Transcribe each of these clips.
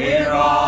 We're all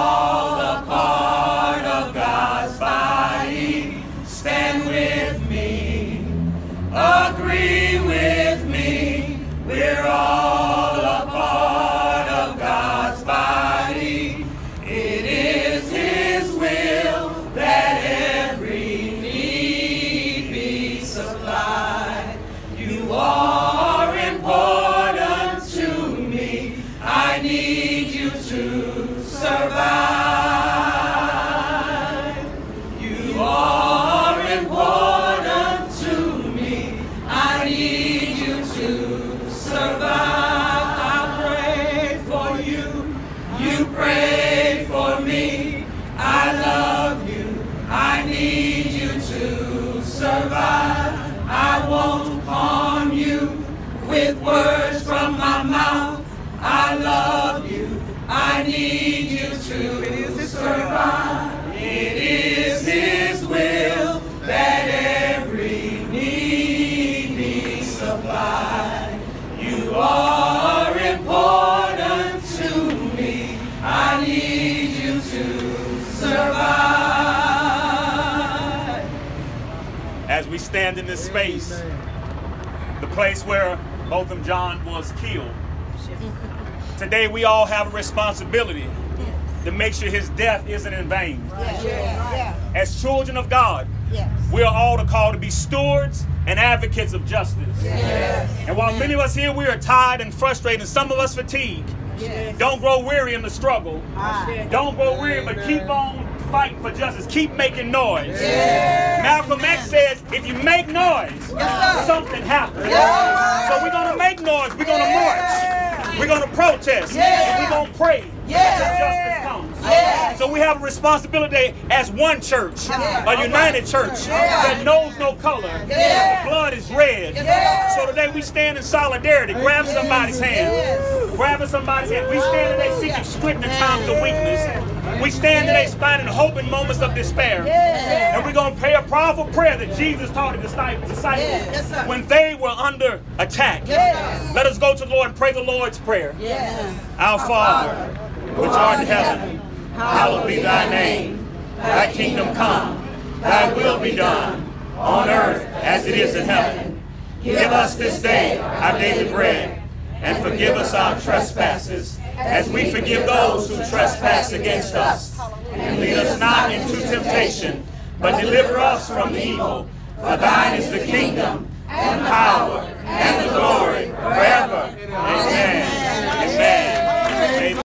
need you to survive. I pray for you. You pray for me. I love you. I need you to survive. I won't harm you with words from my mouth. I love you. I need you to survive. It is His will that every be. You are important to me. I need you to survive. As we stand in this space, the place where Botham Jean was killed, today we all have a responsibility to make sure his death isn't in vain. Yeah, yeah, As children of God, we are all called to be stewards and advocates of justice. And while many of us here, we are tired and frustrated, and some of us fatigued, Yes. don't grow weary in the struggle. Ah. Don't grow weary, but keep on fighting for justice. Keep making noise. Malcolm X says, if you make noise, something happens. So we're gonna make noise. We're gonna march. We're gonna protest. And we're gonna pray until justice comes. So we have a responsibility as one church, a united church that knows no color. The blood is red. So today we stand in solidarity. Grab somebody's hand. Grabbing somebody's hand. We stand today seeking strength in times of weakness. We stand today finding hope in moments of despair. And we're going to pray a powerful prayer that Jesus taught his disciples when they were under attack. Yes. Let us go to the Lord and pray the Lord's prayer. Yes. Our Father, which art in heaven, hallowed be thy name. Thy kingdom come, thy will be done, on earth as it is in heaven. Give us this day our daily bread, and forgive us our trespasses, as we forgive those who trespass against us. And lead us not into temptation, but deliver us from evil. For thine is the kingdom, and power,